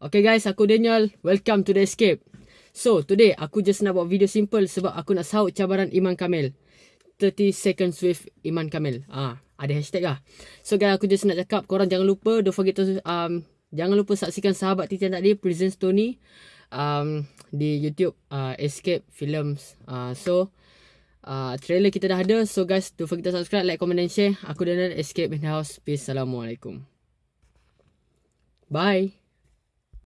Okay guys, aku Daniel. Welcome to The Escape. So, today aku just nak buat video simple sebab aku nak sahut cabaran Iman Kamil. 30 seconds with Iman Kamil. Ah, ada hashtag lah. So guys, aku just nak cakap korang jangan lupa don't forget to um jangan lupa saksikan sahabat Titian tadi Prison Tony um di YouTube uh, Escape Films. Uh, so uh, trailer kita dah ada. So guys, don't forget to subscribe, like, comment and share. Aku Daniel Escape in the House. Peace. Assalamualaikum. Bye.